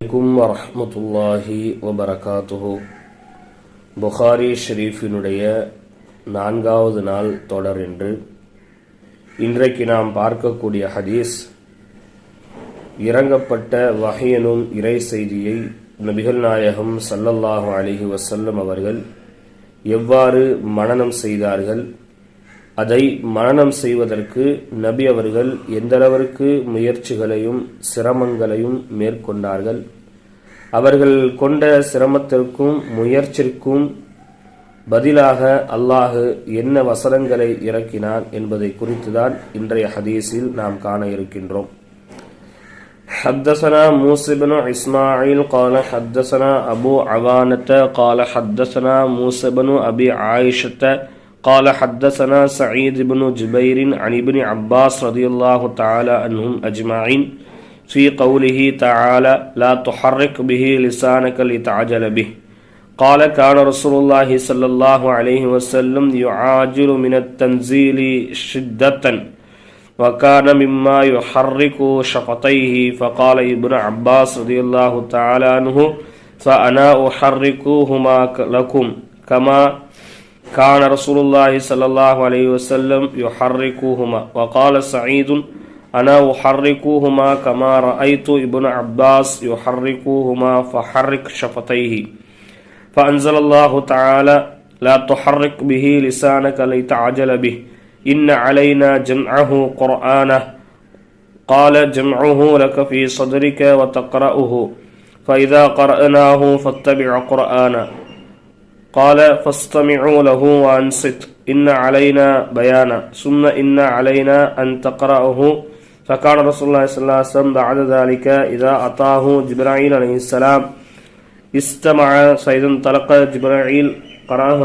அலைக்கும் வரமத்துல்லாஹி வபரகாத்துஹு. புகாரி ஷெரீஃபினுடைய நான்காவது நாள் தொடர் என்று இன்றைக்கு நாம் பார்க்கக்கூடிய ஹதீஸ் இறங்கப்பட்ட வகையனும் இறை செய்தியை நபிகள் நாயகம் சல்லல்லாஹு அலிஹி வசல்லம் அவர்கள் எவ்வாறு மனனம் செய்தார்கள்? அதை மனனம் செய்வதற்கு நபி அவர்கள் எந்தளவிற்கு முயற்சிகளையும் சிரமங்களையும் மேற்கொண்டார்கள் அவர்கள் கொண்ட சிரமத்திற்கும் முயற்சிக்கும் பதிலாக அல்லாஹு என்ன வசனங்களை இறக்கினான் என்பதை குறித்துதான் இன்றைய ஹதீஸில் நாம் காண இருக்கின்றோம் حدثنا موسى بن إسماعيل قال حدثنا أبو عوانة قال حدثنا موسى بن أبي عائشة قال حدثنا سعيد بن جبير عن ابن عباس رضي الله تعالى عنهم أجمعين في قوله تعالى لا تحرك به لسانك لتعجل به. قال كان رسول الله صلى الله عليه وسلم يعاجل من التنزيل شدة وكان مما يحرك شفتيه فقال ابن عباس رضي الله تعالى عنه فأنا أحركهما لكم كما كان رسول الله صلى الله عليه وسلم يحركهما وقال سعيد أنا أحركهما كما رأيت ابن عباس يحركهما فحرك شفتيه. فأنزل الله تعالى لا تحرك به لسانك لتعجل به. إن علينا جمعه قرآنه. قال جمعه لك في صدرك وتقرأه. فإذا قرأناه فاتبع قرآنه. قال فاستمعوا له وانصت إن علينا بيانا ثم إن علينا أن تقرأه فكان رسول الله صلى الله عليه وسلم بعد ذلك إذا أتاه جبرائيل عليه السلام استمع فإذا انطلق جبرائيل قرأه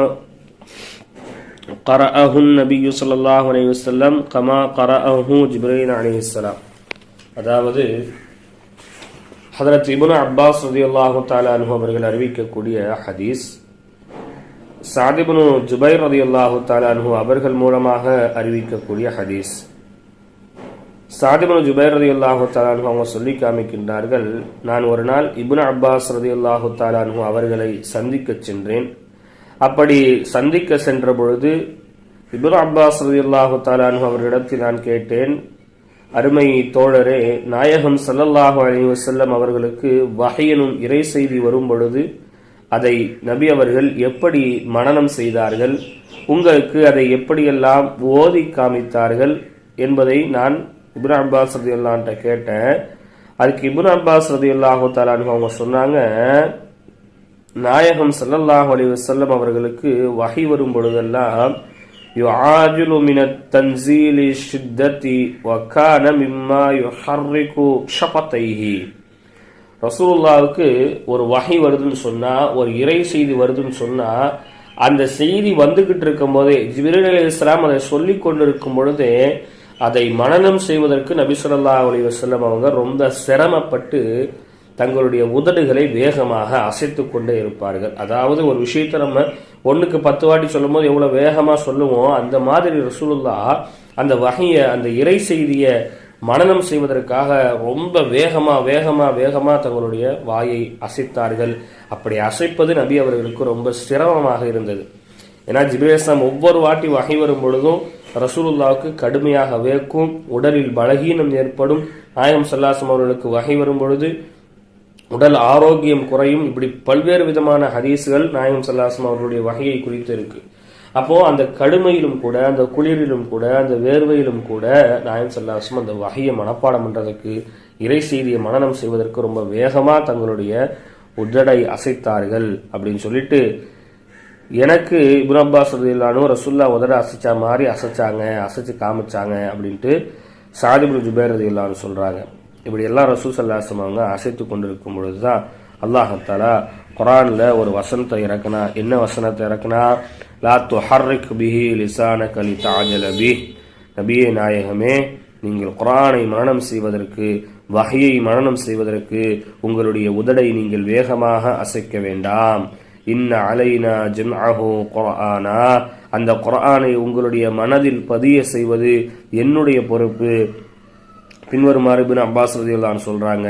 قرأه النبي صلى الله عليه وسلم كما قرأه جبرائيل عليه السلام அதாவது ஹதரத் இபுன் அப்பாஸ் ரதி அல்லாஹு தாலானு அவர்கள் அறிவிக்கக்கூடிய ஹதீஸ் சாதிபுனு ஜுபைர் ரதி அல்லாஹு தாலானு அவர்கள் மூலமாக அறிவிக்கக்கூடிய ஹதீஸ். சாதிபுனு ஜுபைர் ரதி அல்லாஹு தாலானு அவங்க சொல்லி காமிக்கின்றார்கள் நான் ஒரு நாள் இபுன் அப்பாஸ் ரதி அல்லாஹு தாலானு அவர்களை சந்திக்க சென்றேன். அப்படி சந்திக்க சென்ற பொழுது இபுன் அப்பாஸ் ரதி அல்லாஹு தாலானு அவர்களிடத்தில் நான் கேட்டேன் அருமை தோழரே நாயகம் சல்லல்லாஹு அலி வசல்லம் அவர்களுக்கு வகையனும் இறை செய்தி வரும் பொழுது அதை நபி அவர்கள் எப்படி மனனம் செய்தார்கள் உங்களுக்கு அதை எப்படியெல்லாம் ஓதி காமித்தார்கள் என்பதை நான் இப்னு அப்பாஸ் ரதி அல்லான்ட்ட கேட்டேன் அதுக்கு இப்னு அப்பாஸ் ரதி அல்லாஹு தாலான்னு அவங்க சொன்னாங்க நாயகம் சல்லல்லாஹு அலி வசல்லம் அவர்களுக்கு வகை வரும் பொழுதெல்லாம் يعاجل من التنزيل الشدة وكان مما يحرك شفتيه ரசூலுல்லாவுக்கு ஒரு வகை வருதுன்னு சொன்னால் ஒரு இறை செய்தி வருதுன்னு சொன்னால் அந்த செய்தி வந்துகிட்டு இருக்கும் போதே ஜிபிரல் அலி இஸ்லாம் அதை சொல்லி கொண்டிருக்கும் பொழுதே அதை மனநம் செய்வதற்கு நபிசுல்லா அலி வசல்லம் அவங்க ரொம்ப சிரமப்பட்டு தங்களுடைய உதடுகளை வேகமாக அசைத்து கொண்டே இருப்பார்கள். அதாவது ஒரு விஷயத்தை நம்ம ஒன்றுக்கு பத்து வாட்டி சொல்லும் போது எவ்வளோ வேகமாக சொல்லுவோம் அந்த மாதிரி ரசூலுல்லா அந்த வகையை அந்த இறை செய்தியை மனநம் செய்வதற்காக ரொம்ப வேகமா வேகமா வேகமா தங்களுடைய வாயை அசைத்தார்கள். அப்படி அசைப்பது நபி அவர்களுக்கு ரொம்ப சிரமமாக இருந்தது. ஏன்னா ஜிபேஸ்லாம் ஒவ்வொரு வாட்டி வகை வரும் பொழுதும் ரசூலுல்லாவுக்கு கடுமையாக வேக்கும் உடலில் பலகீனம் ஏற்படும். நாயம் சல்லாசம் அவர்களுக்கு வகை வரும் பொழுது உடல் ஆரோக்கியம் குறையும். இப்படி பல்வேறு விதமான ஹதீஸுகள் நாயம் சல்லாசம் அவர்களுடைய வகையை குறித்து இருக்குது அப்போ அந்த கடுமையிலும் கூட அந்த குளிரிலும் கூட அந்த வேர்வையிலும் கூட நாயம் சல்லாசம் அந்த வகையை மனப்பாடம் பண்றதுக்கு இறை செய்தியை மனநம் செய்வதற்கு ரொம்ப வேகமா தங்களுடைய உடடை அசைத்தார்கள் அப்படின்னு சொல்லிட்டு எனக்கு இபுன் அப்பாஸ் ரதில்லானும் ரசுல்லா உதட அசைச்சா மாதிரி அசைச்சாங்க அசைச்சு காமிச்சாங்க அப்படின்ட்டு சாதிபுல் ஜுபேர் ரதில்லான்னு சொல்றாங்க. இப்படி எல்லாம் ரசூல் சல்லாசம் அவங்க அசைத்து கொண்டிருக்கும் பொழுதுதான் அல்லாஹத்தாலா குரான்ல ஒரு வசனத்தை இறக்குனா என்ன வசனத்தை இறக்குனா? லா துஹர்ரிக் பிஹி லிசான கலி தாஜலபி நபியே நாயகமே நீங்கள் குரானை மரணம் செய்வதற்கு வகையை மரணம் செய்வதற்கு உங்களுடைய உதடை நீங்கள் வேகமாக அசைக்க வேண்டாம். இன்ன அலைனா ஜம்அஹு குர்ஆனா. அந்த குர்ஆனை உங்களுடைய மனதில் பதிய செய்வது என்னுடைய பொறுப்பு. பின்வருமாறு பின் அப்பாஸ் ரதியுல்லான் சொல்கிறாங்க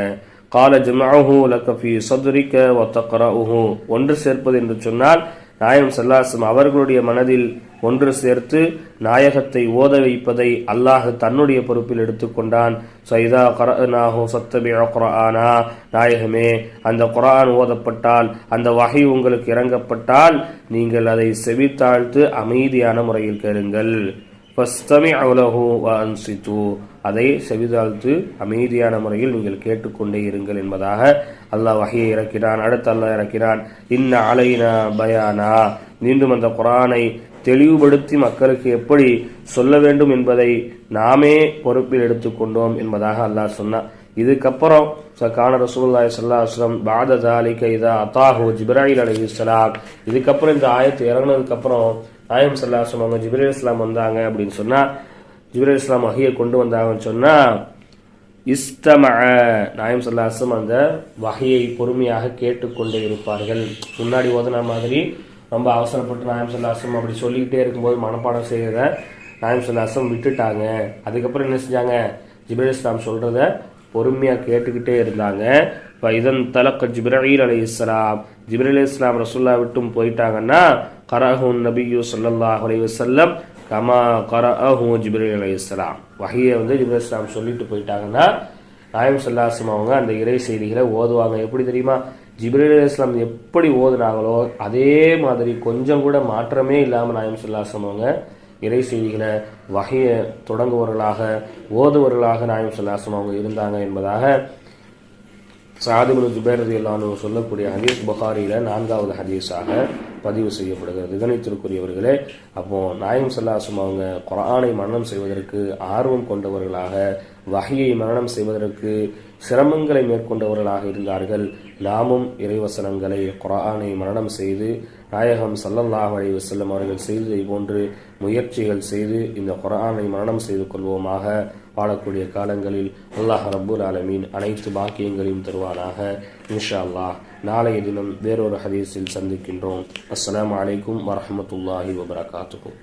கால ஜமாஹு லக்க ஃபி சதுரிக்க ஒத்தக்கரஹு ஒன்று சேர்ப்பது என்று சொன்னால் நாயம் சல்லாசம் அவர்களுடைய மனதில் ஒன்று சேர்த்து நாயகத்தை ஓத வைப்பதை அல்லாஹ் தன்னுடைய பொறுப்பில் எடுத்துக்கொண்டான் சைதா கரநாஹோ சத்தபி குரானா நாயகமே அந்த குரான் ஓதப்பட்டால் அந்த வகை உங்களுக்கு இறங்கப்பட்டால் நீங்கள் அதை செவித்தாழ்த்து அமைதியான முறையில் கேளுங்கள். அதை செவிதாழ்த்து அமைதியான முறையில் நீங்கள் கேட்டுக்கொண்டே இருங்கள் என்பதாக அல்லாஹ் வகையை இறக்கிறான் அடுத்து அல்லாஹ் இறக்கிறான் இன்ன அலைனா பயானா. மீண்டும் அந்த குரானை தெளிவுபடுத்தி மக்களுக்கு எப்படி சொல்ல வேண்டும் என்பதை நாமே பொறுப்பில் எடுத்துக்கொண்டோம் என்பதாக அல்லாஹ் சொன்னான். இதுக்கப்புறம் கான ரசூல்லாய் சல்லாஸ்லம் பாத தாலிக கைதா அத்தாஹு ஜிப்ராஹில் அலி இஸ்லாம் இதுக்கப்புறம் இந்த ஆயத்து இறங்கினதுக்கப்புறம் நாயம் சல்லாஹ் அவங்க ஜிப்ரேல் இஸ்லாம் வந்தாங்க அப்படின்னு சொன்னால் ஜிப்ரல் இஸ்லாம் வகையை கொண்டு வந்தாங்கன்னு சொன்னால் இஸ்தம நாயம் சல்லாஸ்லம் அந்த வகையை பொறுமையாக கேட்டுக்கொண்டே இருப்பார்கள். முன்னாடி ஓதுன மாதிரி ரொம்ப அவசரப்பட்டு நாயம் சல்லாஸ்லம் அப்படி சொல்லிக்கிட்டே இருக்கும்போது மனப்பாடம் செய்கிறத நாயம் சல்லாஸ்லம் விட்டுட்டாங்க. அதுக்கப்புறம் என்ன செஞ்சாங்க? ஜிப்ரல் இஸ்லாம் சொல்கிறத பொறுமையாக கேட்டுக்கிட்டே இருந்தாங்க. இப்போ இதன் தலக்க ஜிப்ரஹீல் அலி இஸ்லாம் ஜிப்ரீல் இஸ்லாம் ரசுல்லா விட்டும் போயிட்டாங்கன்னா கரஹூன் நபியூ சல்லாஹ் அலி வசல்லம் கமா கரஹூ ஜிப்ரீல் அலி இஸ்லாம் வகையை வந்து ஜிப்ரல் இஸ்லாம் சொல்லிட்டு போயிட்டாங்கன்னா நாயம் சல்லாசம் அவங்க அந்த இறை செய்திகளை ஓதுவாங்க. எப்படி தெரியுமா? ஜிப்ரீல் அலி இஸ்லாம் எப்படி ஓதுனாங்களோ அதே மாதிரி கொஞ்சம் கூட மாற்றமே இல்லாமல் நாயம் சல்லாசம் அவங்க இறை செய்திகளை வகையை தொடங்குவவர்களாக ஓதுவர்களாக நாயம் சொல்லாசம் அவங்க இருந்தாங்க என்பதாக சாதிபுல் ஜுபேரதி இல்லான்னு சொல்லக்கூடிய ஹதீஸ் புகாரியில் நான்காவது ஹதீஸாக பதிவு செய்யப்படுகிறது. கணித்திற்குரியவர்களே அப்போ நாயம் சல்லாசும் அவங்க குரானை மரணம் செய்வதற்கு ஆர்வம் கொண்டவர்களாக வகையை மரணம் செய்வதற்கு சிரமங்களை மேற்கொண்டவர்களாக இருந்தார்கள். நாமும் இறைவசனங்களை குரானை மரணம் செய்து நாயகம் சல்லல்லாஹ் அலி வசல்லம் அவர்கள் செய்ததை போன்று முயற்சிகள் செய்து இந்த குரானை மரணம் செய்து கொள்வோமாக வாழக்கூடிய காலங்களில் அல்லாஹ் ரபுல் ஆலமீன் அனைத்து பாக்கியங்களையும் தருவானாக. இன்ஷா அல்லாஹ் நாளைய தினம் வேறொரு ஹதீஸில் சந்திக்கின்றோம். அஸ்லாம் வலைக்கும் வரமத்துல்லாஹி வபரகாத்துக்கும்